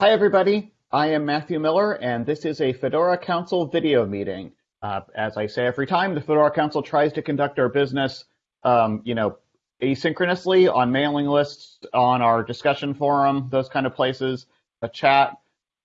Hi, everybody. I am Matthew Miller, and this is a Fedora Council video meeting. Uh, as I say every time, the Fedora Council tries to conduct our business, um, you know, asynchronously on mailing lists, on our discussion forum, those kind of places, a chat.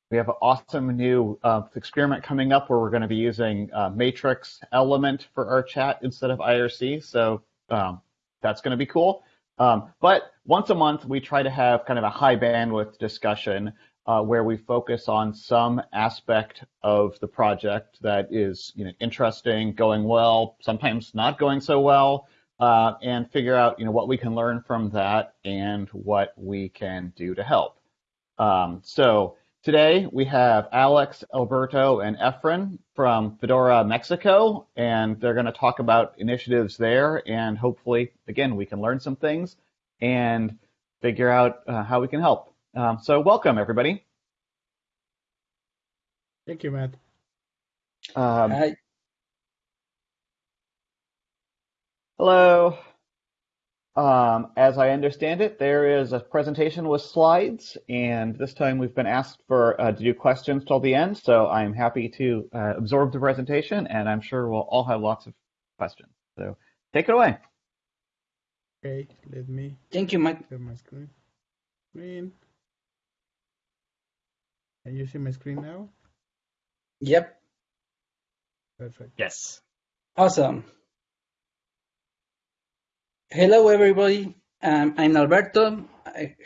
We have an awesome new uh, experiment coming up where we're going to be using uh, Matrix Element for our chat instead of IRC. So um, that's going to be cool. Um, but once a month, we try to have kind of a high bandwidth discussion uh, where we focus on some aspect of the project that is you know, interesting, going well, sometimes not going so well, uh, and figure out you know, what we can learn from that and what we can do to help. Um, so today we have Alex, Alberto, and Efren from Fedora Mexico, and they're going to talk about initiatives there, and hopefully, again, we can learn some things and figure out uh, how we can help. Um, so welcome, everybody. Thank you, Matt. Um, Hi. hello. Um, as I understand it, there is a presentation with slides, and this time we've been asked for uh, to do questions till the end, so I'm happy to uh, absorb the presentation, and I'm sure we'll all have lots of questions. So take it away. Okay, let me Thank you, Matt. share my screen. Screen. Can you see my screen now? Yep. Perfect. Yes. Awesome. Hello, everybody. Um, I'm Alberto.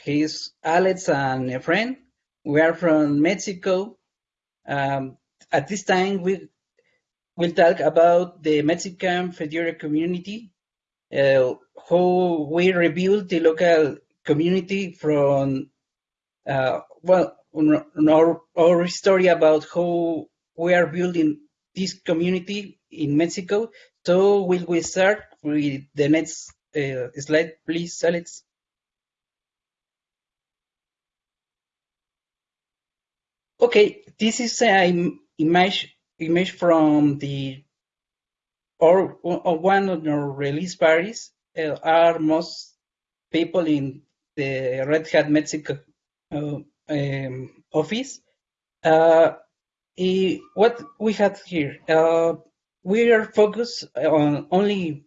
He's Alex and Efren. We are from Mexico. Um, at this time, we will talk about the Mexican Fedora community, uh, how we rebuild the local community from, uh, well, n- n- our, our story about how we are building this community in Mexico. So will we start with the next uh, slide, please, Alex? Okay, this is an image image from the or, or one of our release parties. Uh, are most people in the Red Hat Mexico uh, um, office. Uh, what we had here, uh, we are focused on only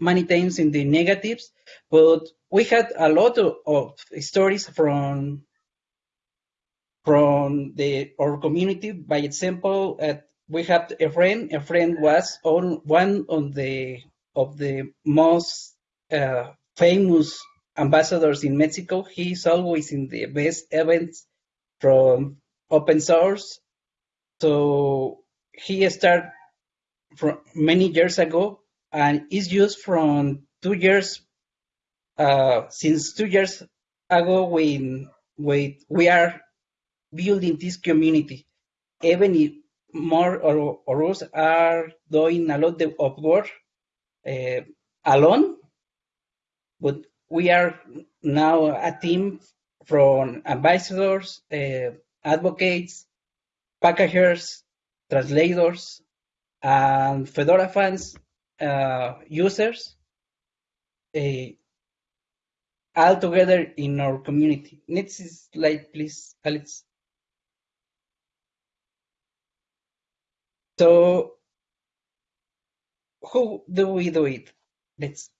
many times in the negatives, but we had a lot of, of stories from from the our community. By example, uh, we have Efren. A friend was on one of the of the most uh, famous ambassadors in Mexico. He's always in the best events from open source. So he started from many years ago and is used from two years uh, since two years ago when, when we are building this community. Even if more or, or us are doing a lot of work uh, alone, but we are now a team from ambassadors, uh, advocates, packagers, translators, and Fedora fans uh, users, uh, all together in our community. Next slide, please, Alex. So, how do we do it? Let's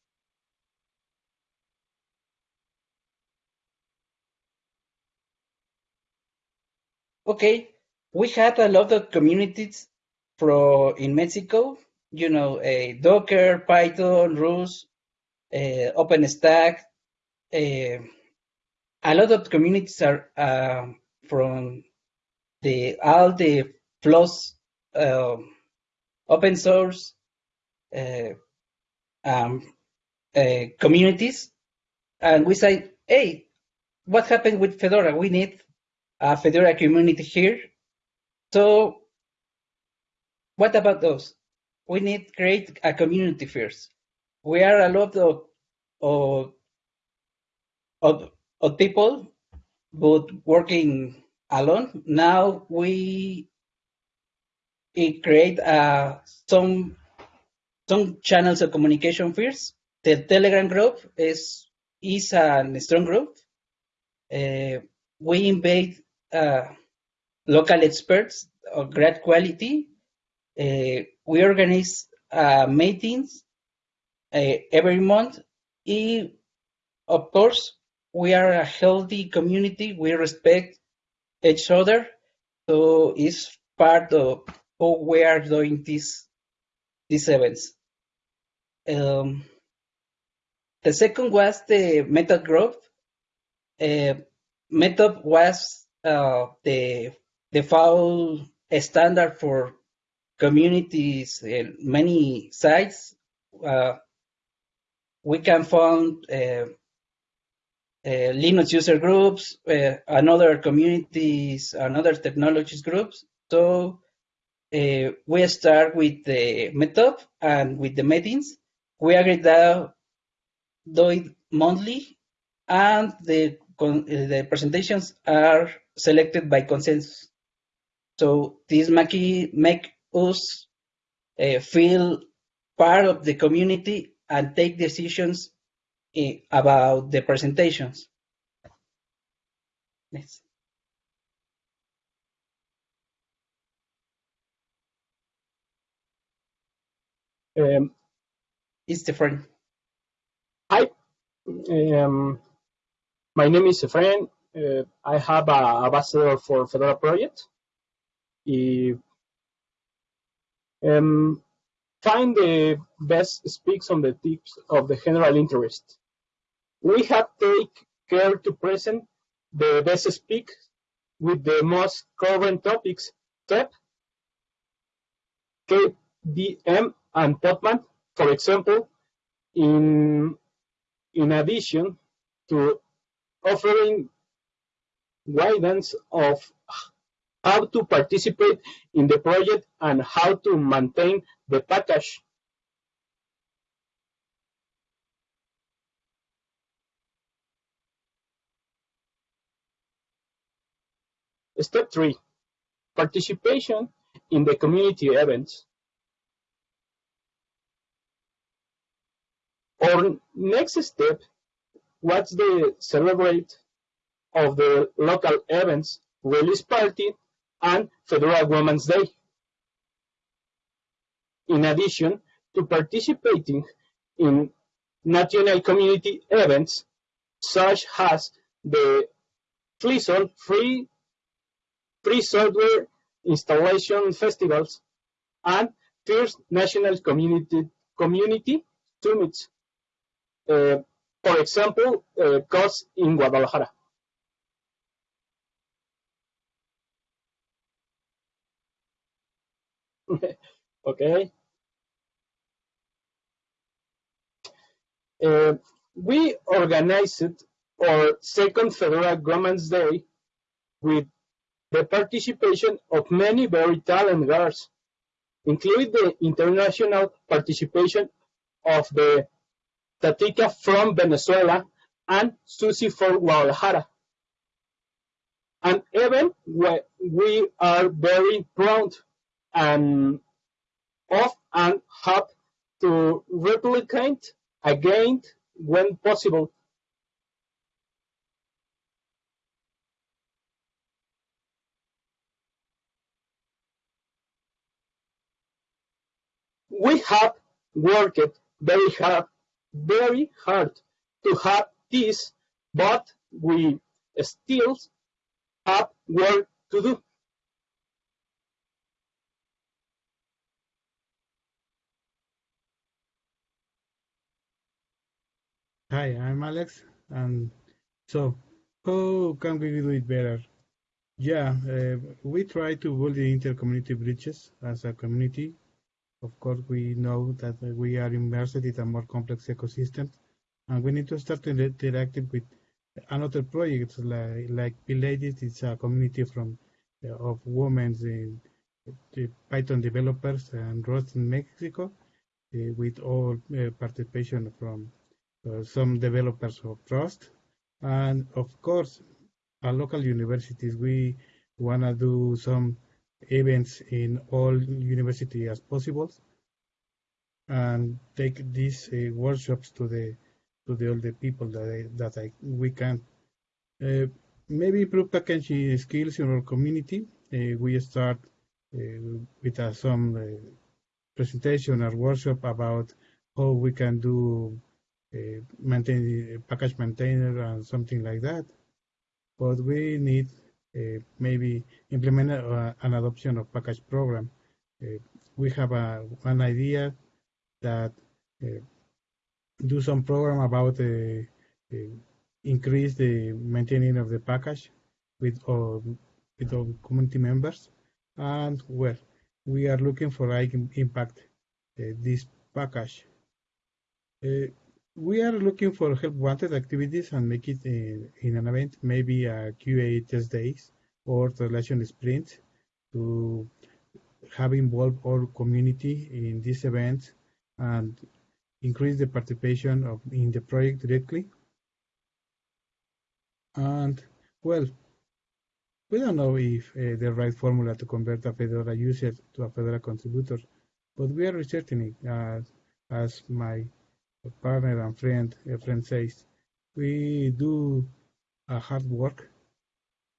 Okay, we had a lot of communities from in Mexico. You know, uh, Docker, Python, Rust, uh, OpenStack. Uh, a lot of communities are uh, from the all the flows, uh, open source um, communities, and we say, hey, what happened with Fedora? We need a Fedora community here. So what about those? We need create a community first. We are a lot of of, of, of people, but working alone. Now we we create uh, some some channels of communication first. The Telegram group is is a strong group. Uh, we invite uh, local experts of great quality. Uh, we organize uh, meetings uh, every month. And of course, we are a healthy community. We respect each other. So it's part of how we are doing these these events. Um, the second was the Meetup growth. Uh, Meetup was uh, the default standard for communities in many sites. Uh, we can find uh, uh, Linux user groups, uh, another communities, another technologies groups. So we start with the Meetup and with the meetings. We agree that do it monthly, and the the presentations are selected by consensus. So this make, make us uh, feel part of the community and take decisions eh, about the presentations. Next. Um, It's different. hi, um, my name is Efrain. Uh, I have a ambassador for Fedora project. Y, um, find the best speaks on the tips of the general interest. We have take care to present the best speak with the most current topics, TEP, KDM, and Podman, for example, in, in addition to offering guidance of how to participate in the project and how to maintain the package. Step three, participation in the community events. Our next step was the celebrate of the local events, release party, and Fedora Women's Day. In addition to participating in national community events such as the FLISOL free, free software installation festivals and first national community, community summits. Uh, for example, uh, COS in Guadalajara. Okay. Uh, we organized our second Fedora Women's Day with the participation of many very talented girls, including the international participation of the Tatica from Venezuela and Susie from Guadalajara. And even we are very proud and of and hope to replicate again when possible. We have worked very hard, very hard to have this, but we still have work to do. Hi, I'm Alex, and so how can we do it better? Yeah, uh, we try to build the inter-community bridges as a community. Of course, we know that we are immersed in a more complex ecosystem, and we need to start interacting with another projects like like PyLadies. It's a community from uh, of women in the Python developers and Rust in Mexico, uh, with all uh, participation from some developers of trust. and of course, at local universities, we want to do some events in all university as possible, and take these uh, workshops to the to the all the people that I, that I, we can. Uh, maybe improve packaging skills in our community. Uh, we start uh, with uh, some uh, presentation or workshop about how we can do uh, maintain package maintainer and something like that. But we need uh, maybe implement a, an adoption of package program. we have a, one idea that do some program about increase the maintaining of the package with all, with all community members. And well, we are looking for like impact uh, this package. Uh, we are looking for help wanted activities and make it in, uh, in an event, maybe a QA test days or translation sprint to have involved our community in this event and increase the participation of in the project directly and well, we don't know if uh, the right formula to convert a Fedora user to a Fedora contributor, but we are researching it. Uh, as my partner and friend Efren says, we do a hard work,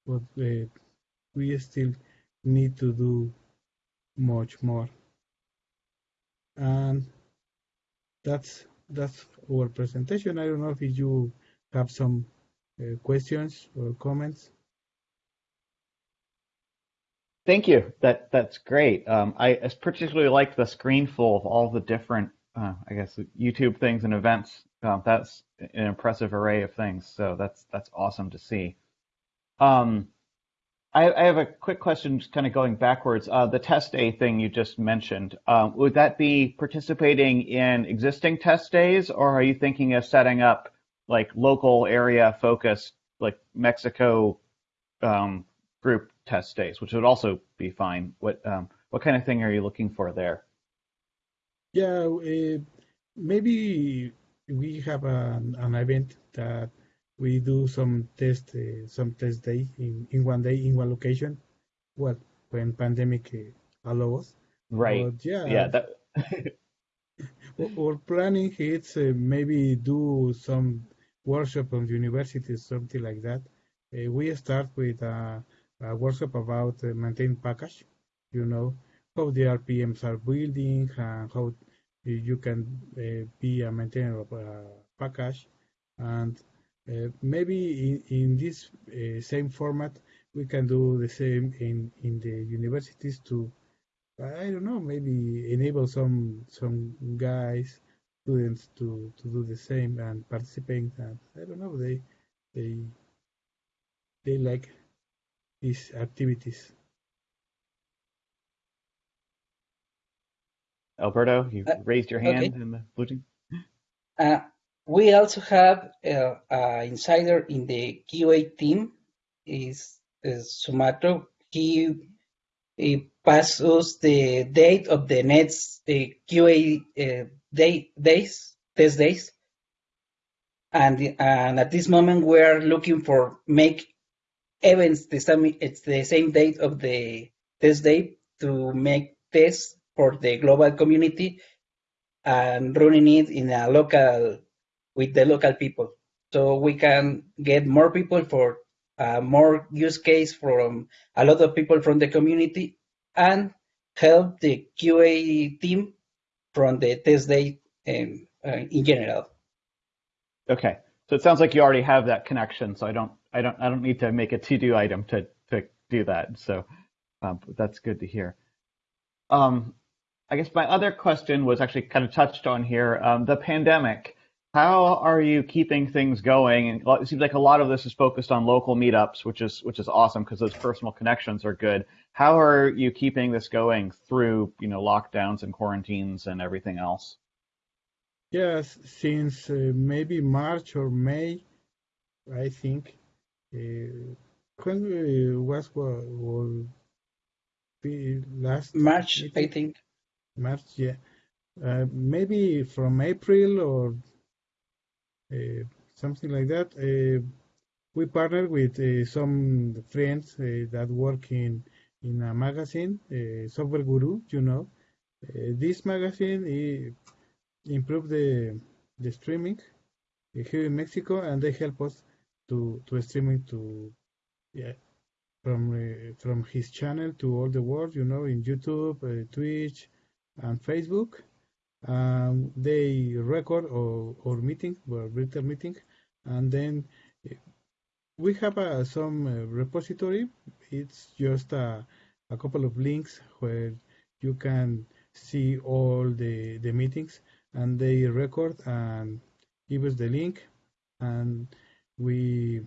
but uh, we still need to do much more. And that's that's our presentation. I don't know if you have some uh, questions or comments? Thank you. That that's great. Um, I particularly like the screen full of all the different, uh, I guess, YouTube things and events. Um, that's an impressive array of things. So that's that's awesome to see. Um, I, I, have a quick question, just kind of going backwards. Uh, the test day thing you just mentioned, um, would that be participating in existing test days, or are you thinking of setting up like local area focused, like Mexico um, group test days, which would also be fine. What um, what kind of thing are you looking for there? Yeah, uh, maybe we have an, an event that we do some test uh, some test day in, in one day in one location. What when pandemic uh, allows. Right. But yeah. Yeah. That... our planning is uh, maybe do some workshop on universities, something like that. We start with a, a workshop about uh, maintain package, you know, how the RPMs are building and how you can uh, be a maintainer of a package. And uh, maybe in, in this uh, same format, we can do the same in, in the universities to, I don't know, maybe enable some some guys students to, to do the same and participate and I don't know they they they like these activities. Alberto, you uh, raised your hand okay. in the blue team. Uh, we also have uh, an insider in the QA team. Is, is Sumantro. He, he passes the date of the next uh, QA uh, day, days, test days. And, and at this moment, we're looking for make events the same, it's the same date of the test day to make tests for the global community and running it in a local with the local people so we can get more people for uh, more use case from a lot of people from the community and help the qa team from the test day um, uh, in general. Okay, so it sounds like you already have that connection. So I don't, I don't, I don't need to make a to-do item to to do that. So um, that's good to hear. Um, I guess my other question was actually kind of touched on here. Um, the pandemic. How are you keeping things going? And it seems like a lot of this is focused on local meetups, which is which is awesome because those personal connections are good. How are you keeping this going through you know lockdowns and quarantines and everything else? Yes, since uh, maybe March or May, I think. Uh, when uh, was what, last March, meeting? I think. March, yeah. Uh, maybe from April or uh, something like that. Uh, we partnered with uh, some friends that work in in a magazine, Software Guru. You know, this magazine improved the the streaming here in Mexico, and they help us to to streaming to yeah, from uh, from his channel to all the world, you know, in YouTube, uh, Twitch, and Facebook. Um, they record our, our meeting, our virtual meeting, and then uh, we have uh, some uh, repository. It's just a, a couple of links where you can see all the, the meetings and they record and give us the link and we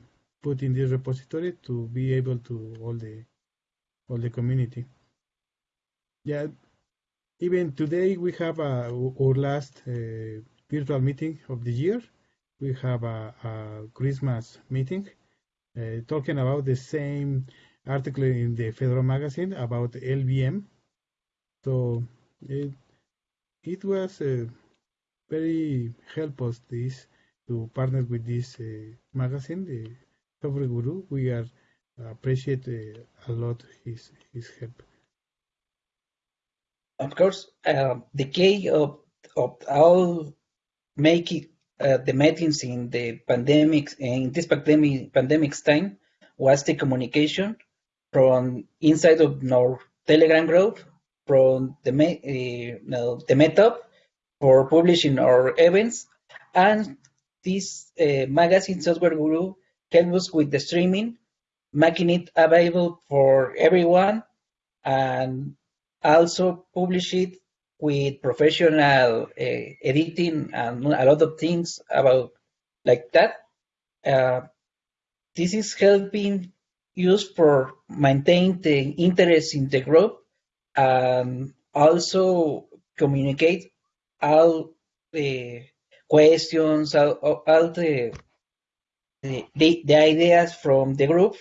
put in this repository to be able to all the all the community. Yeah, even today we have our last uh, virtual meeting of the year. We have a, a Christmas meeting uh, talking about the same article in the Fedora magazine about LVM. So it, it was uh, very helpful this to partner with this uh, magazine, the Software Guru. We are appreciate uh, a lot his his help. Of course, uh, the key of of all making uh, the meetings in the pandemic in this pandemic pandemic's time was the communication from inside of our Telegram group, from the uh, the meetup for publishing our events, and this uh, magazine Software Guru helped us with the streaming, making it available for everyone, and also publish it with professional uh, editing and a lot of things about like that. Uh, this is helping used for maintain the interest in the group and also communicate all the questions, all, all the, the, the ideas from the group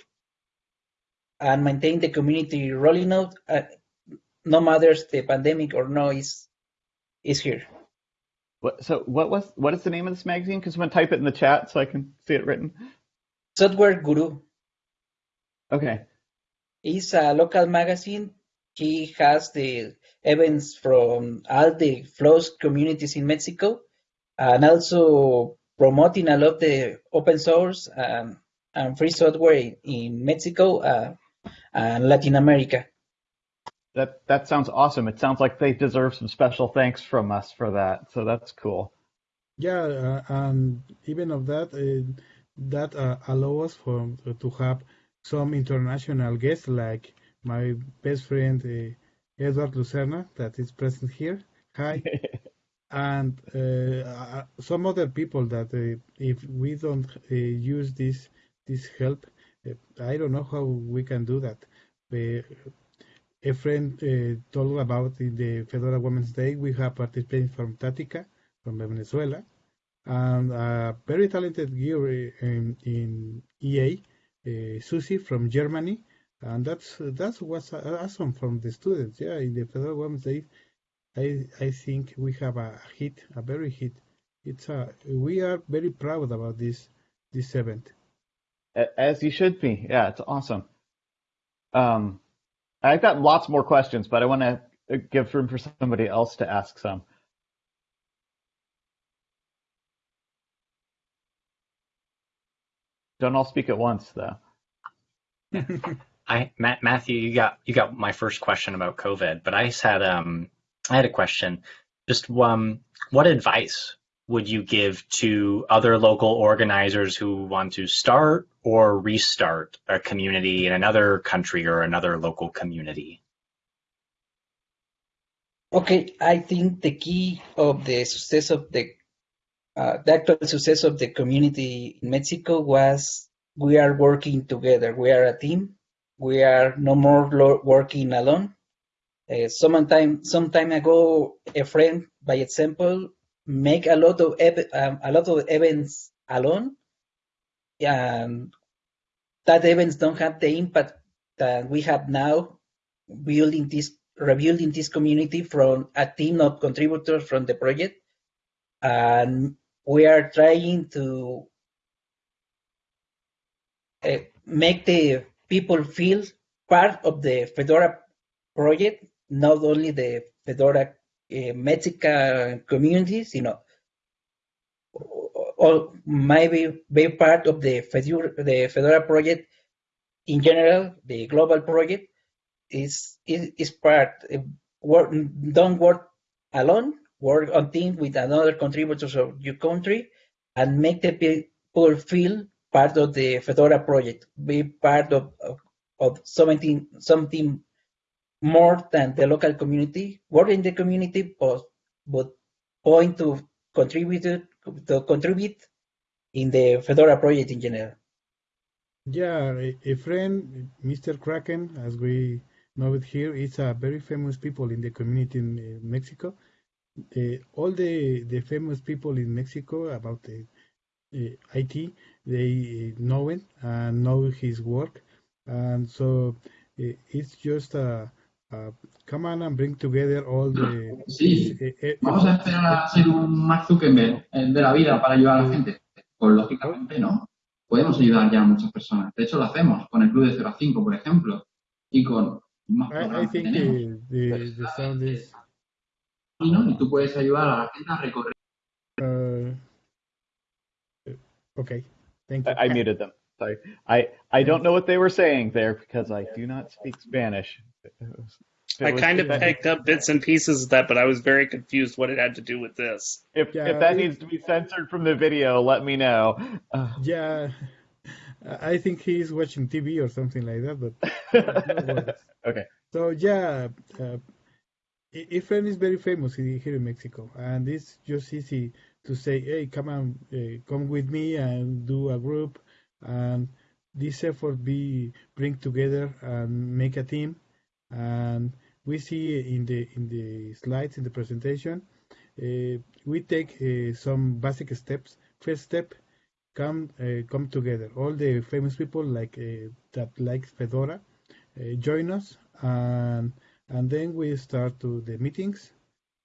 and maintain the community rolling out uh, no matters the pandemic or no is is here. What, so what was what is the name of this magazine? Because I'm gonna type it in the chat so I can see it written. Software Guru. Okay. It's a local magazine. He has the events from all the flows communities in Mexico, and also promoting a lot of the open source and, and free software in Mexico uh, and Latin America. That that sounds awesome. It sounds like they deserve some special thanks from us for that. So that's cool. Yeah, uh, and even of that, uh, that uh, allows us for to have some international guests like my best friend uh, Edward Lucena that is present here. Hi. and uh, some other people that uh, if we don't use this this help, I don't know how we can do that Efren uh, told about in the Fedora Women's Day, we have participated from Tatica, from Venezuela, and a very talented girl in, in EA, uh, Susie from Germany, and that's that's what's awesome from the students. Yeah, in the Fedora Women's Day, I I think we have a hit, a very hit. It's a we are very proud about this this event. As you should be. Yeah, it's awesome. Um, I've got lots more questions, but I want to uh, give room for somebody else to ask some. Don't all speak at once, though. I Matt, Matthew, you got you got my first question about COVID, but I had um I had a question. Just um, what advice would you give to other local organizers who want to start or restart a community in another country or another local community? Okay, I think the key of the success of the uh, the actual success of the community in Mexico was we are working together. We are a team. We are no more working alone. Uh, some time some time ago, Efren, by example, make a lot of um, a lot of events alone, and that events don't have the impact that we have now building this rebuilding this community from a team of contributors from the project. And we are trying to uh, make the people feel part of the fedora project not only the fedora Mexican communities, you know, or maybe be part of the Fedora, the Fedora project in general, the global project is is, is part uh, work, don't work alone. Work on team with another contributors of your country, and make the people feel part of the Fedora project. Be part of of, of something something more than the local community. Work in the community, but but point to contribute to contribute in the Fedora project in general. Yeah, a, friend, Mr. Kraken, as we know it here, is a very famous people in the community in Mexico. Uh, all the, the famous people in Mexico about the uh, IT, they know it and know his work. And so uh, it's just a, a, come on and bring together all the... Sí, eh, eh, vamos a esperar a ser un Mark Zuckerberg eh, de la vida para ayudar a la gente. Pues lógicamente no. Podemos ayudar ya a muchas personas. De hecho, lo hacemos con el Club de 0 a 5, por ejemplo, y con más I, I programas que think tenemos. the, the, the sound is... Y, ¿no? y tú puedes ayudar a la gente a recorrer. Uh, okay, thank you. I, I muted them. Sorry. I, I don't know what they were saying there because I do not speak Spanish. It was- it I kind of picked up bits and pieces of that, but I was very confused what it had to do with this. If, Yeah, if that it- needs to be censored from the video, let me know. Uh, Yeah, I think he's watching TV or something like that, but no okay. So yeah, uh, Efren is very famous here in Mexico, and it's just easy to say, "Hey, come on, uh, come with me and do a group," and this effort be bring together and make a team. And we see in the in the slides in the presentation, uh, we take uh, some basic steps. First step, come uh, come together. All the famous people like uh, that like Fedora uh, join us and and then we start to the meetings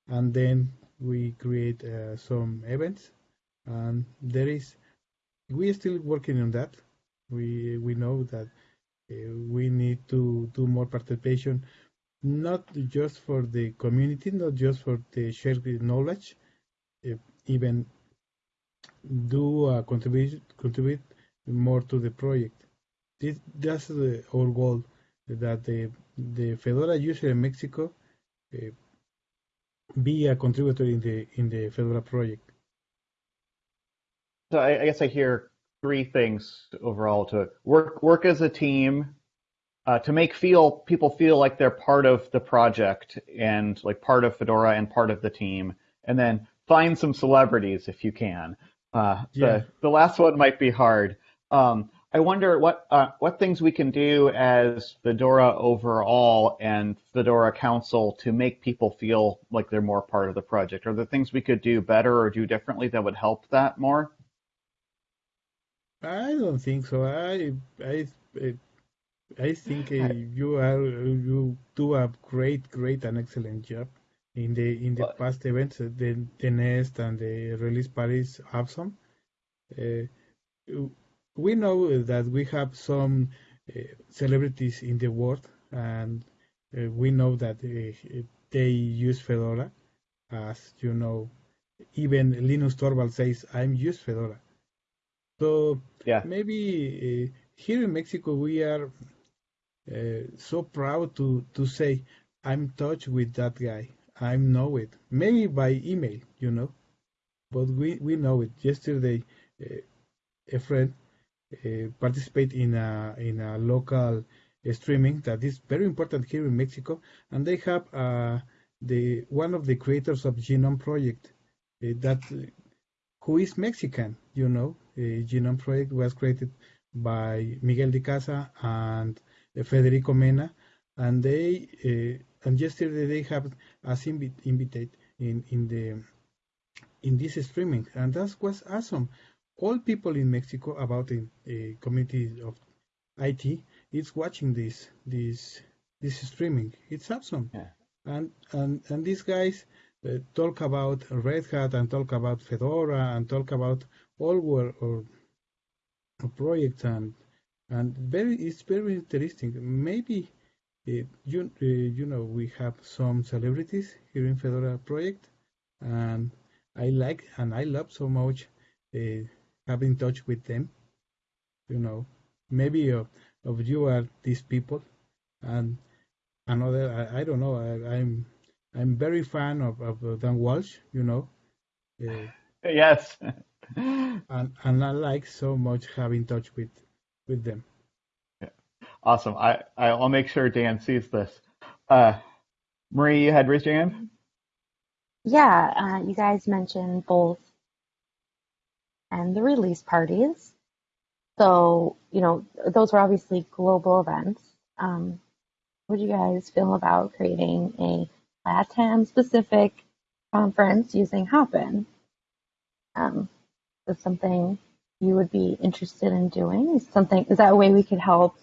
and then we create uh, some events and there is we are still working on that we we know that uh, we need to do more participation not just for the community not just for the shared knowledge uh, even do uh, contribute contribute more to the project this, that's the, our goal that the the Fedora user in Mexico uh, be a contributor in the in the Fedora project. So I, I guess I hear three things overall to work work as a team, uh, to make feel people feel like they're part of the project and like part of Fedora and part of the team, and then find some celebrities if you can. Uh, Yeah. The the last one might be hard. Um, I wonder what uh, what things we can do as Fedora overall and Fedora Council to make people feel like they're more part of the project. Are there things we could do better or do differently that would help that more? I don't think so. I I I think uh, you are you do a great great and excellent job in the in the past events. The the Nest and the release party is awesome. Uh, we know that we have some uh, celebrities in the world, and uh, we know that uh, they use Fedora. As you know, even Linus Torvald says, "I'm use Fedora." So Yeah. maybe uh, here in Mexico we are uh, so proud to to say, "I'm touch with that guy. I know it." Maybe by email, you know, but we we know it. Yesterday, uh, Efren uh, participate in a in a local uh, streaming that is very important here in Mexico, and they have uh, the one of the creators of GNOME Project uh, that who is Mexican. You know, uh, GNOME Project was created by Miguel de Icaza and uh, Federico Mena, and they uh, and yesterday they have us invi- invited in in the in this streaming, and that was awesome all people in Mexico about the uh, community of IT is watching this this this streaming. It's awesome. Yeah. And and and these guys talk about Red Hat and talk about Fedora and talk about all our, our projects and and very it's very interesting. Maybe uh, you uh, you know we have some celebrities here in Fedora project, and I like and I love so much. Uh, have in touch with them. You know, maybe uh, of you are these people, and another I, I don't know I, I'm I'm very fan of, of Dan Walsh, you know, uh, Yes. and and I like so much having touch with with them. Awesome. I, I'll make sure Dan sees this. Uh, Marie, you had raised your hand? Yeah, uh, you guys mentioned both and the release parties. So, you know, those were obviously global events. Um, what do you guys feel about creating a LATAM specific conference using Hopin? Um, is something you would be interested in doing? Is something is that a way we could help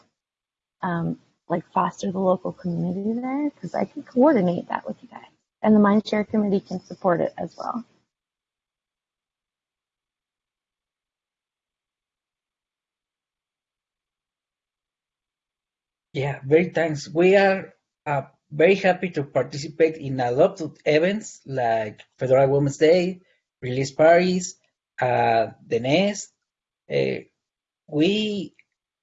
um, like foster the local community there? Because I can coordinate that with you guys, and the Mindshare committee can support it as well. Yeah, very thanks. We are uh, very happy to participate in a lot of events like Fedora Women's Day, release parties, uh, the Nest. Uh, we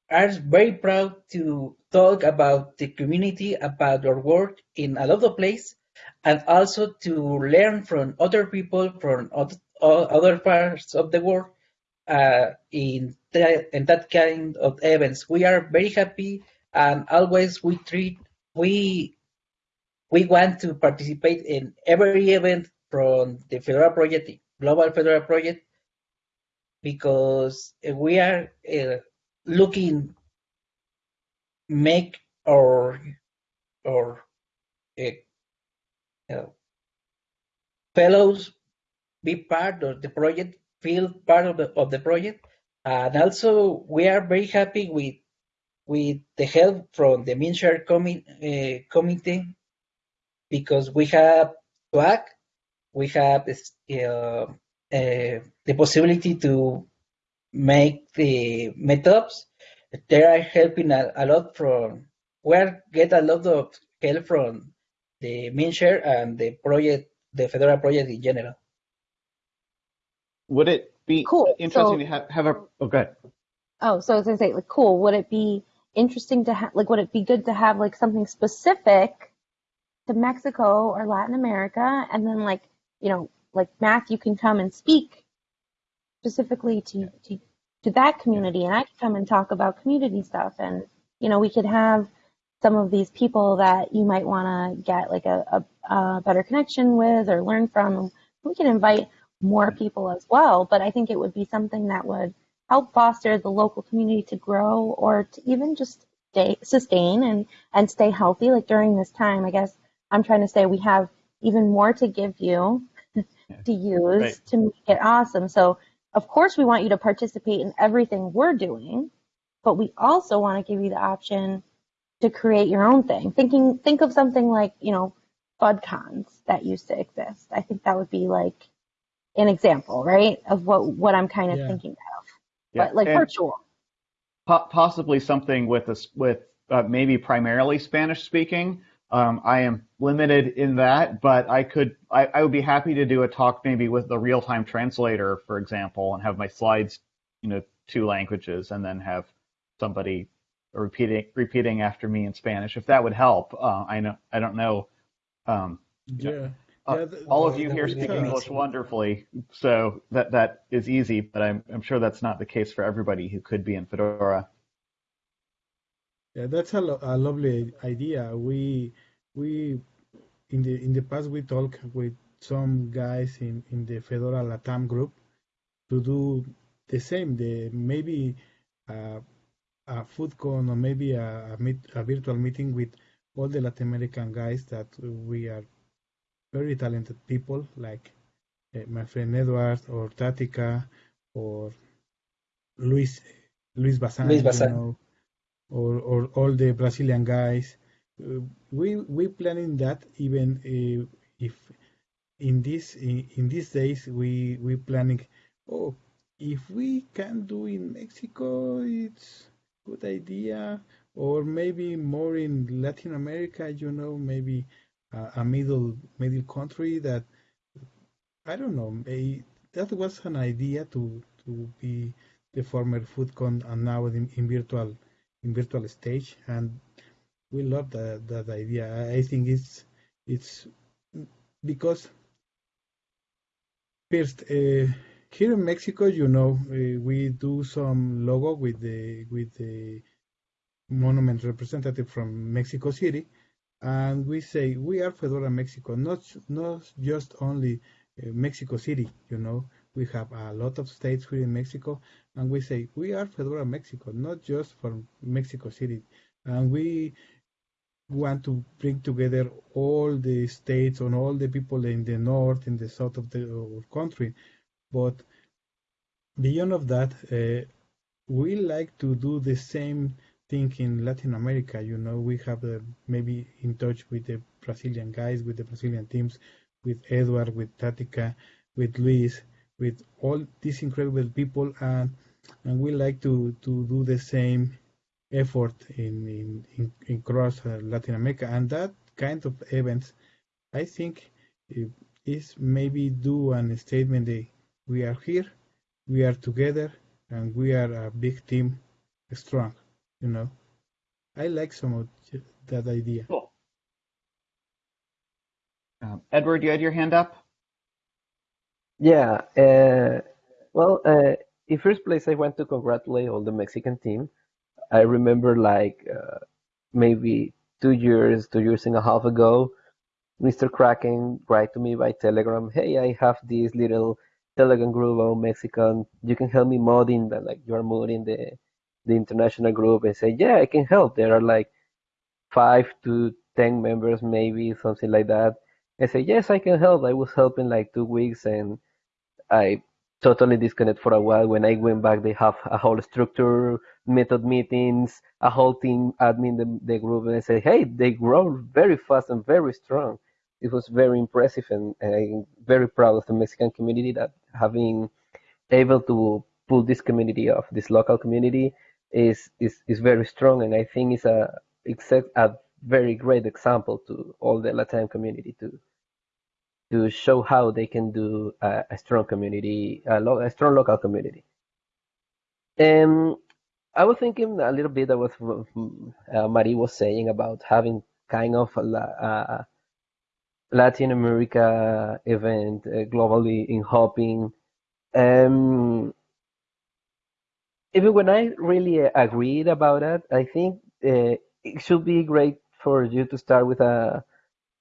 are very proud to talk about the community, about our work in a lot of places, and also to learn from other people from other, other parts of the world uh, in, that, in that kind of events. We are very happy and always we treat we we want to participate in every event from the Fedora project, the Global Fedora project, because we are uh, looking make our our uh, uh, fellows be part of the project, feel part of the of the project, and also we are very happy with with the help from the Mindshare commi uh, committee because we have Slack, we have uh, uh, the possibility to make the meetups. They are helping a, a lot from, we are get a lot of help from the Mindshare and the project, the Fedora project in general. Would it be Cool. interesting So- to have, have a, oh, good. Oh, so I was gonna say, like, cool. Would it be interesting to have, like, would it be good to have like something specific to Mexico or Latin America, and then like, you know, like Matthew can come and speak specifically to to to that community, and I could come and talk about community stuff, and you know, we could have some of these people that you might want to get like a, a, a better connection with or learn from. We can invite more people as well, but I think it would be something that would help foster the local community to grow or to even just stay, sustain and, and stay healthy. Like during this time, I guess I'm trying to say we have even more to give you to use Right. to make it awesome. So of course we want you to participate in everything we're doing, but we also want to give you the option to create your own thing. Thinking, think of something like, you know, FUDCons that used to exist. I think that would be like an example, right? Of what, what I'm kind of Yeah. thinking of, Yeah. but like and virtual. po- possibly something with us with uh, maybe primarily Spanish speaking. Um, I am limited in that, but I could I, I would be happy to do a talk maybe with the real time translator, for example, and have my slides, you know, two languages, and then have somebody repeating repeating after me in Spanish, if that would help. Uh, I know I don't know. Um, Yeah. uh, Yeah, th- all of you here speak English wonderfully, so that that is easy. But I'm I'm sure that's not the case for everybody who could be in Fedora. Yeah, that's a, lo- a lovely idea. We we in the in the past we talked with some guys in in the Fedora Latam group to do the same. The maybe uh, a FUDCon or maybe a a, meet, a virtual meeting with all the Latin American guys that we are very talented people like uh, my friend Edward or Tatica or Luis Luis Bazan, Luis you know, or or all the Brazilian guys. Uh, we we planning that even uh, if in this in, in these days we we planning oh if we can do in Mexico it's good idea or maybe more in Latin America you know maybe a, a middle middle country that I don't know may, that was an idea to to be the former FUDCon and now in, in virtual in virtual stage, and we love that that idea. I think it's it's because first uh, here in Mexico, you know, uh, we do some logo with the with the monument representative from Mexico City, and we say we are Fedora Mexico, not not just only uh, Mexico City. You know, we have a lot of states here in Mexico, and we say we are Fedora Mexico, not just for Mexico City, and we want to bring together all the states and all the people in the north, in the south of the country. But beyond of that, uh, we like to do the same thing in Latin America. You know, we have uh, maybe in touch with the Brazilian guys, with the Brazilian teams, with Edward, with Tatica, with Luis, with all these incredible people, and and we like to to do the same effort in in, in, in across uh, Latin America, and that kind of events, I think, is maybe do an statement that we are here, we are together, and we are a big team, strong. You know, I like some of that idea. Cool. Um, Edward, you had your hand up. Yeah. Uh, well, uh, in first place, I want to congratulate all the Mexican team. I remember like uh, maybe two years, two years and a half ago, Mr. Kraken write to me by Telegram, "Hey, I have this little Telegram group of Mexican. You can help me modding that, like you are modding the the international group." And say, "Yeah, I can help." There are like five to ten members, maybe something like that. I say, "Yes, I can help." I was helping like two weeks, and I totally disconnect for a while. When I went back, they have a whole structure, method meetings, a whole team admin the, the group, and I say, hey, they grow very fast and very strong. It was very impressive, and, and I'm very proud of the Mexican community that having able to pull this community off, this local community, is is, is very strong, and I think it's a it's a very great example to all the Latin community to to show how they can do a, a strong community, a, lo- a, strong local community. And I was thinking a little bit of what uh, Marie was saying about having kind of a, Latin America event uh, globally in Hopin. Um, even when I really agreed about that, I think uh, it should be great for you to start with a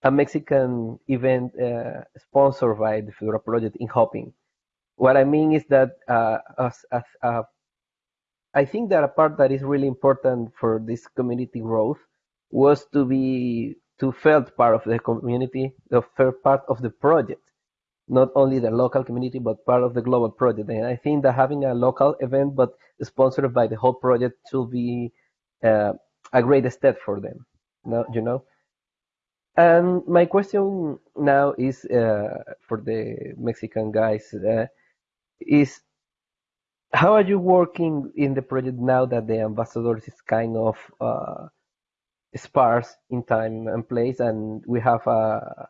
a Mexican event uh, sponsored by the Fedora project in Hopin. What I mean is that uh, as, as, uh, I think that a part that is really important for this community growth was to be to felt part of the community, the part of the project, not only the local community but part of the global project. And I think that having a local event but sponsored by the whole project should be uh, a great step for them. No, you know. And my question now is uh, for the Mexican guys uh, is how are you working in the project now that the ambassadors is kind of uh, sparse in time and place, and we have a,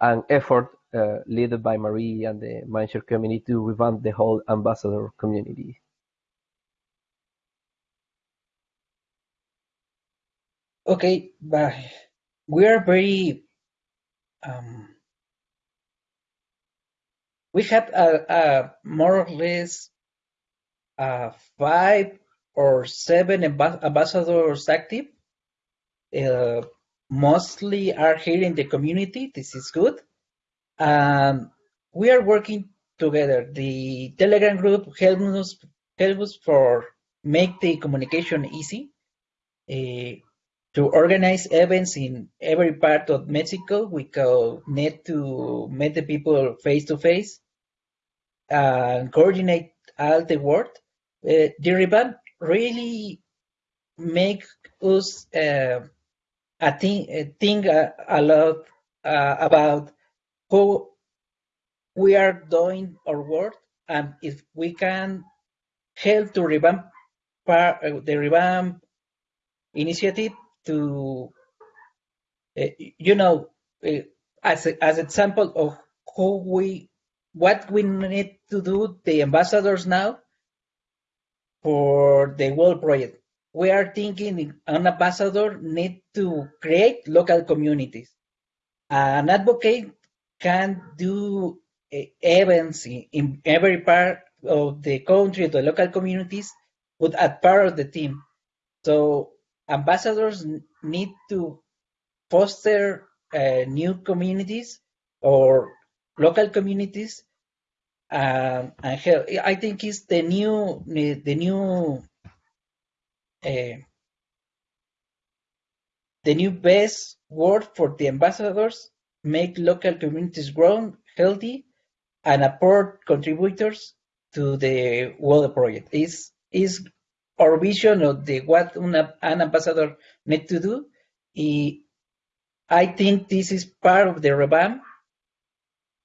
an effort uh, led by Marie and the Mindshare community to revamp the whole ambassador community. Okay, bye we are very um, we have a, a more or less five or seven ambassadors active. Uh, mostly are here in the community. This is good. And we are working together. The Telegram group helps us, helps us for make the communication easy. Uh, to organize events in every part of Mexico. We need to meet the people face to face and coordinate all the work. Uh, the revamp really make us uh, think, uh, think a, a lot uh, about how we are doing our work and if we can help to revamp the revamp initiative to, uh, you know, uh, as a, as example of who we, what we need to do, the ambassadors now for the world project. we are thinking an ambassador need to create local communities. An advocate can do uh, events in, in every part of the country, the local communities, but as part of the team. So ambassadors need to foster uh, new communities or local communities um, and help. I think it's the new the new uh, the new best word for the ambassadors make local communities grow healthy and support contributors to the water project is is our vision of the what an ambassador need to do I think this is part of the revamp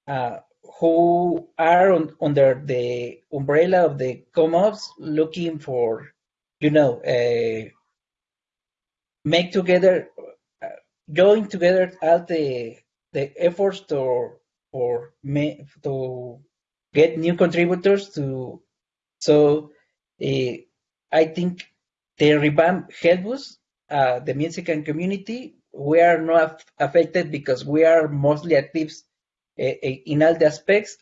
uh, who are on, under the umbrella of the CommOps looking for, you know, uh, make together, uh, join together all the the efforts to or to get new contributors to. So uh, I think the revamp helps us, uh, the Mexican community, we are not affected because we are mostly active uh, in all the aspects.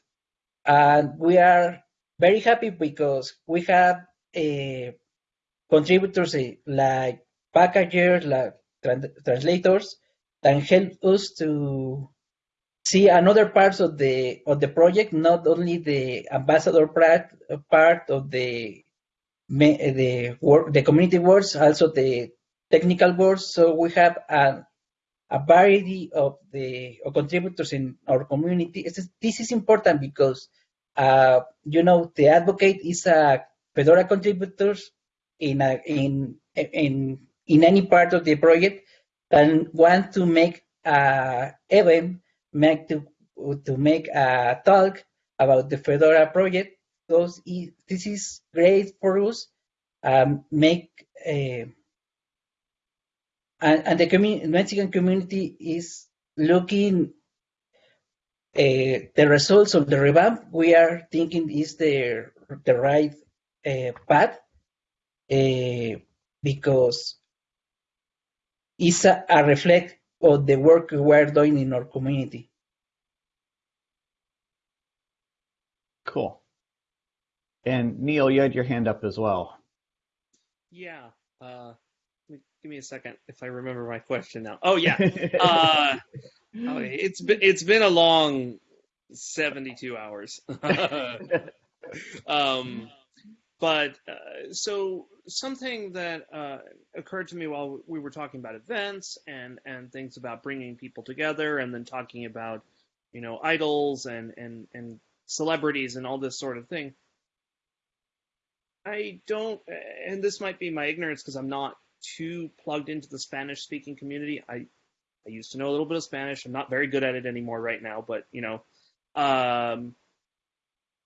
And we are very happy because we have uh, contributors like packagers, like translators that help us to see another parts of the of the project, not only the ambassador part, part of the the the community works, also the technical boards. So we have a, a variety of the of contributors in our community. This is important because, uh, you know, the advocate is a Fedora contributors in a, in in in any part of the project and want to make a event, make to to make a talk about the Fedora project. Those this is great for us. Um, make a and, and the community, Mexican community is looking uh, the results of the revamp. We are thinking is the the right uh, path because it's a, a reflect of the work we are doing in our community. Cool. And Neil, you had your hand up as well. Yeah. Uh, give me a second if I remember my question now. Oh yeah, uh, oh, it's been it's been a long seventy-two hours. um, but uh, so something that uh, occurred to me while we were talking about events and and things about bringing people together, and then talking about you know idols and and and celebrities and all this sort of thing. I don't, and this might be my ignorance because I'm not too plugged into the Spanish speaking community. I I used to know a little bit of Spanish. I'm not very good at it anymore right now, but you know, um,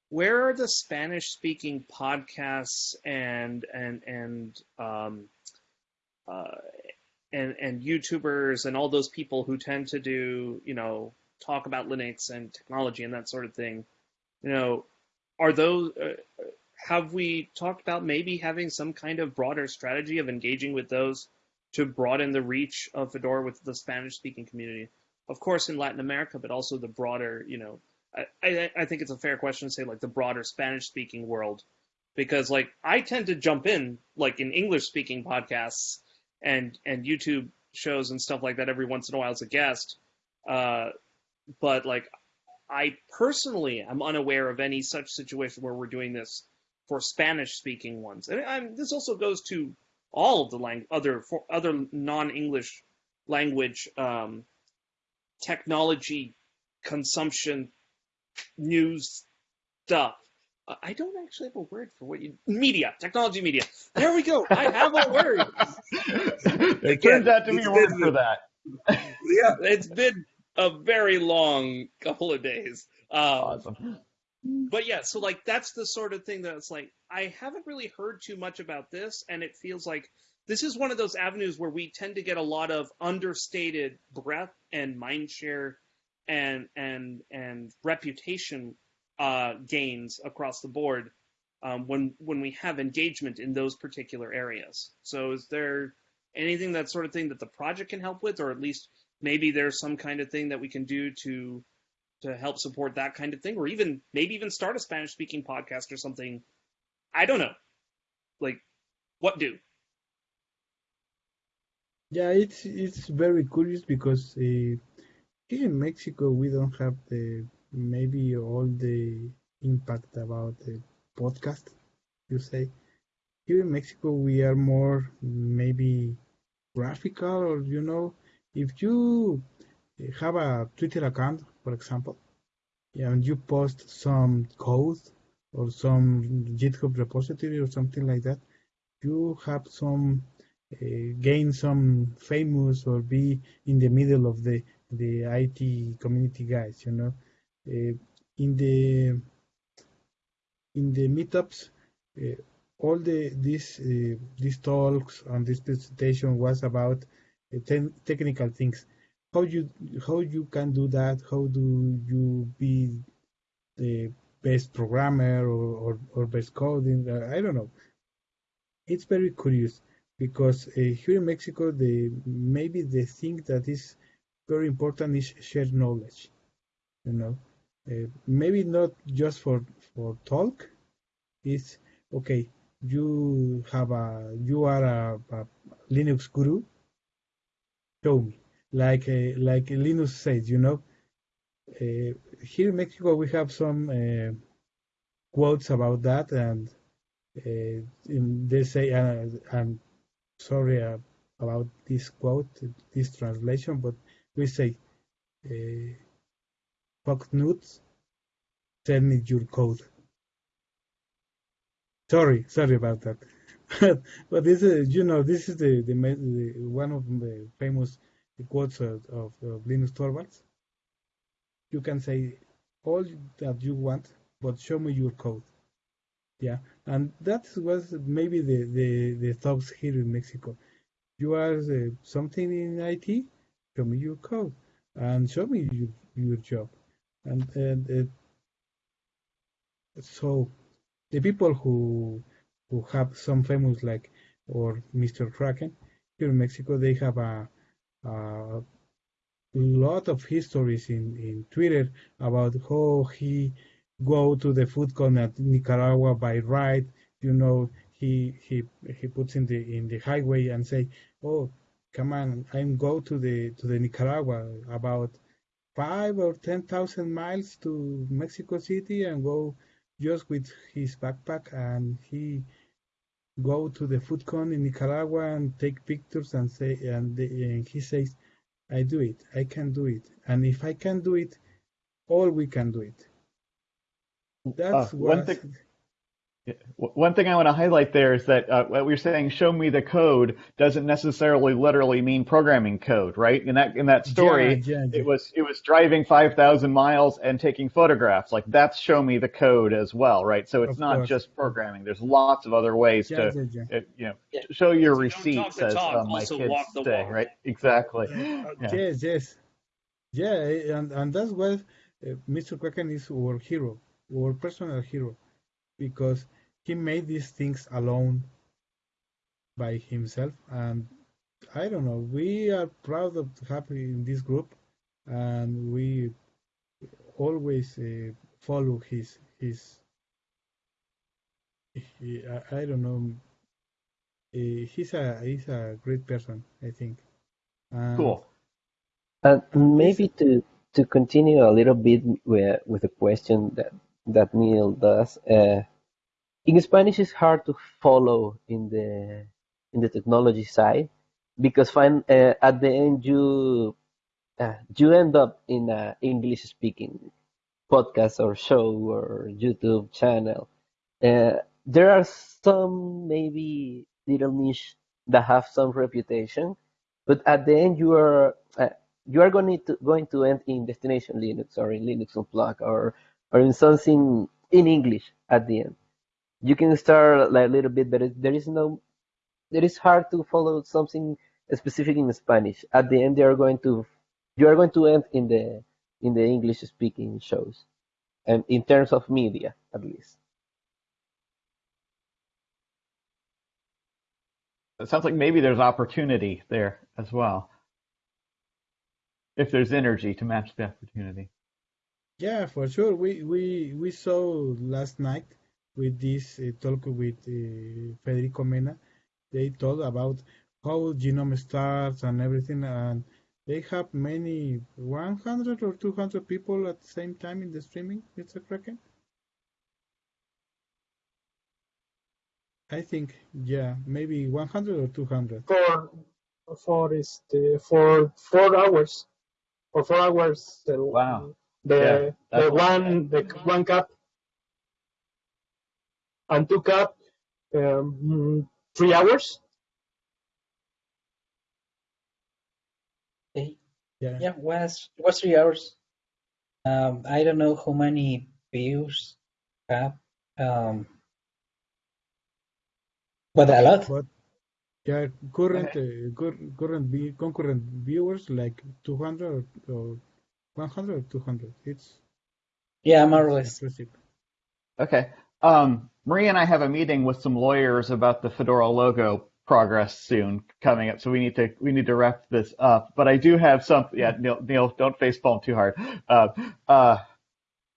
where are the Spanish speaking podcasts and and and um, uh, and and YouTubers and all those people who tend to do you know talk about Linux and technology and that sort of thing? You know, are those uh, have we talked about maybe having some kind of broader strategy of engaging with those to broaden the reach of Fedora with the Spanish speaking community? Of course, in Latin America, but also the broader, you know, I, I, I think it's a fair question to say like the broader Spanish speaking world. Because like I tend to jump in like in English speaking podcasts and and YouTube shows and stuff like that every once in a while as a guest. Uh, but like I personally am unaware of any such situation where we're doing this for Spanish speaking ones. And, and, this also goes to all of the lang- other for other non-English language um, technology consumption news stuff. Uh, I don't actually have a word for what you media technology media. There we go. I have a word. it turns out to be a word for that. yeah, it's been a very long couple of days. Um, awesome but yeah, so like that's the sort of thing that's like I haven't really heard too much about this, and it feels like this is one of those avenues where we tend to get a lot of understated breadth and mind share and and and reputation uh, gains across the board um, when when we have engagement in those particular areas. So is there anything that sort of thing that the project can help with, or at least maybe there's some kind of thing that we can do to to help support that kind of thing, or even maybe even start a Spanish speaking podcast or something. I don't know. Like, what do? Yeah, it's it's very curious because uh, here in Mexico we don't have the maybe all the impact about the podcast. You say here in Mexico we are more maybe graphical, or you know, if you have a Twitter account, for example, and you post some code or some GitHub repository or something like that, you have some uh, gain some famous or be in the middle of the the IT community guys, you know. Uh, in the in the meetups, uh, all the these uh, these talks and this presentation was about uh, te technical things. How you how you can do that? How do you be the best programmer or, or, or best coding? I don't know. It's very curious because uh, here in Mexico, the maybe the thing that is very important is shared knowledge. You know, uh, maybe not just for for talk. It's okay. You have a you are a, a Linux guru. Show me, like uh, like Linus said, You know, uh, here in Mexico we have some uh, quotes about that, and uh, they say, I'm sorry uh, about this quote, this translation, but we say, uh, fuck nuts, send me your code. Sorry, sorry about that. but this is, you know, this is the, the, the one of the famous quotes of, of, of Linus Torvalds. You can say all that you want, but show me your code. Yeah, and that was maybe the, the, the thoughts here in Mexico. You are uh, something in IT, show me your code and show me your, your job. And, and uh, so the people who who have some famous like or Mr. Kraken here in Mexico, they have a, Uh, a lot of histories in, in Twitter about how he go to the FUDCon at Nicaragua by ride. You know, he he he puts in the in the highway and say, "Oh, come on, I'm go to the to the Nicaragua about five or ten thousand miles to Mexico City and go just with his backpack and he go to the FUDCon in Nicaragua and take pictures and say and, the, and he says, I do it, I can do it, and if I can do it, all we can do it that's uh, one thing. One thing I want to highlight there is that uh, what we're saying, "show me the code," doesn't necessarily literally mean programming code, right? In that in that story, yeah, yeah, yeah. it was it was driving five thousand miles and taking photographs. Like that's show me the code as well, right? So it's of not course. just programming. There's lots of other ways to uh, you know show your so receipts as uh, my kids say, right? Exactly. Yes, yes, yeah, and and that's why uh, Mr. Kraken is our hero our personal hero because he made these things alone by himself. And I don't know we are proud of having in this group and we always uh, follow his his he, I, I, don't know uh, he's a he's a great person I think. And cool. And maybe to to continue a little bit with with the question that that Neil does. Uh, in Spanish, it's hard to follow in the in the technology side because find uh, at the end you uh, you end up in a English speaking podcast or show or YouTube channel. Uh, there are some maybe little niche that have some reputation, but at the end you are uh, you are going to going to end in Destination Linux or in Linux Unplugged or or in something in English at the end. You can start like a little bit, but there is no, it is hard to follow something specific in Spanish. At the end, they are going to, you are going to end in the in the English speaking shows, and in terms of media at least. It sounds like maybe there's opportunity there as well, if there's energy to match the opportunity. Yeah, for sure. We we we saw last night with this uh, talk with uh, Federico Mena. They told about how GNOME starts and everything, and they have many 100 or 200 people at the same time in the streaming. Mr. Kraken. I think yeah, maybe 100 or 200. For for este for four hours. For four hours. Wow. The Yeah, the that's- one the one cup and two cup um, three hours. Okay. Yeah. Yeah, was was three hours. Um, I don't know how many views have, um, but a lot. But yeah, current uh, current concurrent viewers like 200 or 100 or 200. It's Yeah, more or less. Okay. Um, Marie and I have a meeting with some lawyers about the Fedora logo progress soon coming up, so we need to we need to wrap this up. But I do have some. Yeah, Neil, Neil don't face palm too hard. Uh, uh,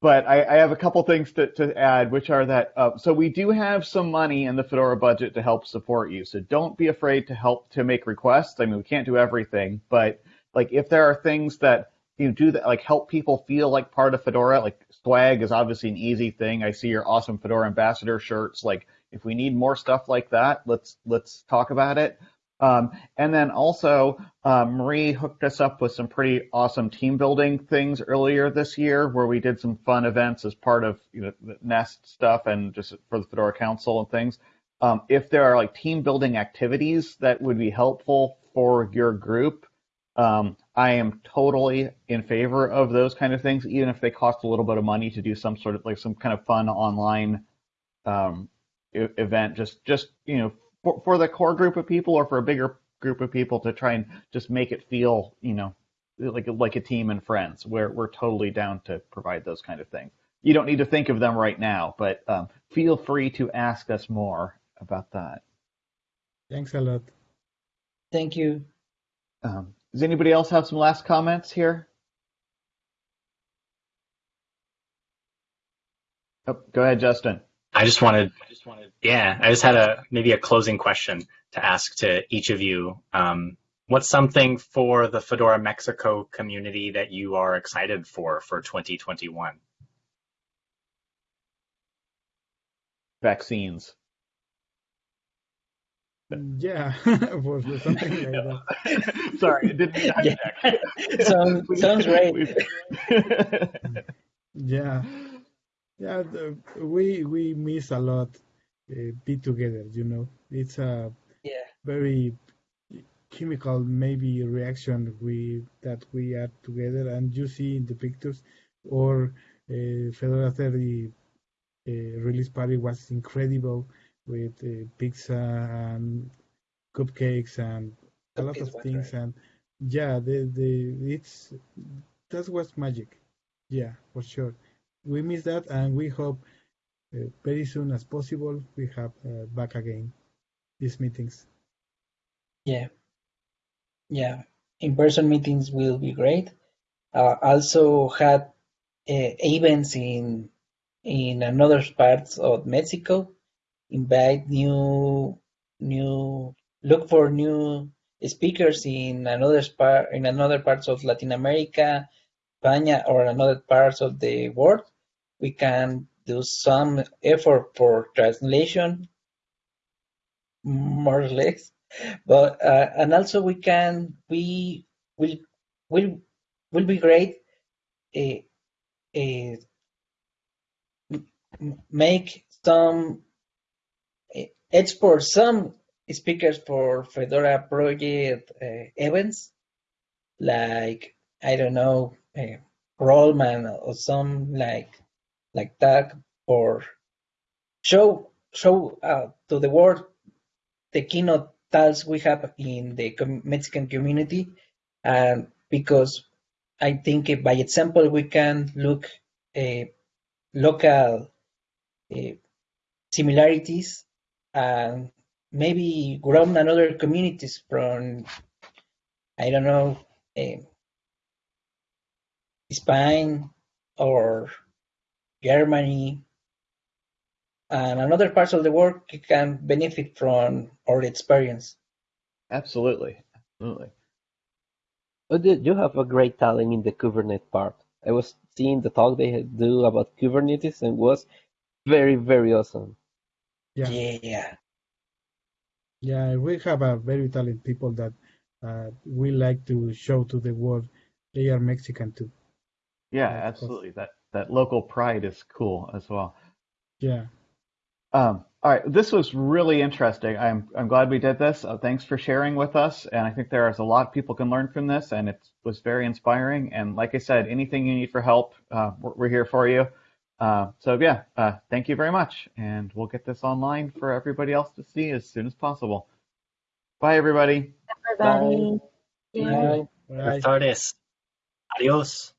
but I, I have a couple things to, to add, which are that uh, so we do have some money in the Fedora budget to help support you. So don't be afraid to help to make requests. I mean, we can't do everything, but like if there are things that you know, do that like help people feel like part of Fedora, like swag is obviously an easy thing. I see your awesome Fedora ambassador shirts. Like if we need more stuff like that, let's let's talk about it. Um, and then also, uh, Marie hooked us up with some pretty awesome team building things earlier this year, where we did some fun events as part of you know the Nest stuff and just for the Fedora Council and things. Um, if there are like team building activities that would be helpful for your group, um, I am totally in favor of those kind of things, even if they cost a little bit of money to do some sort of like some kind of fun online um, e- event. Just just you know for, for the core group of people or for a bigger group of people to try and just make it feel you know like like a team and friends. We're we're totally down to provide those kind of things. You don't need to think of them right now, but um, feel free to ask us more about that. Thanks a lot. Thank you. Um, does anybody else have some last comments here? Oh, go ahead, Justin. I just wanted, I just wanted, yeah, I just had a maybe a closing question to ask to each of you. Um, what's something for the Fedora Mexico community that you are excited for for 2021? Vaccines. Yeah, for something like that. Sorry, it didn't mean to Yeah. hijack. Sounds- sounds great. Yeah, yeah. The, we we miss a lot. Uh, be together, you know. It's a Yeah. very chemical maybe reaction we that we are together, and you see in the pictures. Or uh, Fedora 30 uh, release party was incredible with uh, pizza and cupcakes and a lot of things. great. And yeah, the the it's that was magic. Yeah, for sure. We miss that, and we hope uh, very soon as possible we have uh, back again these meetings. Yeah. Yeah. In-person meetings will be great. Uh, also had uh, events in in another parts of Mexico. Invite new new look for new speakers in another part in another parts of Latin America, España, or another parts of the world. We can do some effort for translation, more or less but uh, and also we can we will will will be great uh, uh, make some uh, export some speakers for Fedora project uh, events like I don't know uh, Rollman or some like like that or show show uh, to the world the keynote talks we have in the com- Mexican community, and because I think by example we can look uh, local similarities and maybe grown another communities from, I don't know, eh, Spain or Germany and another parts of the world can benefit from our experience. Absolutely, absolutely. But you you have a great talent in the Kubernetes part. I was seeing the talk they do about Kubernetes and was very, very awesome. Yeah. Yeah. Yeah, we have a very talented people that uh, we like to show to the world they are Mexican too. Yeah, Yeah, absolutely. That that local pride is cool as well. Yeah. Um, all right, this was really interesting. I'm I'm glad we did this. Uh, thanks for sharing with us, and I think there is a lot of people can learn from this, and it was very inspiring. And like I said, anything you need for help, uh, we're, we're here for you. Uh, so yeah, uh, thank you very much, and we'll get this online for everybody else to see as soon as possible. Bye, everybody. Everybody. Bye. Right. Buenas tardes. Adios.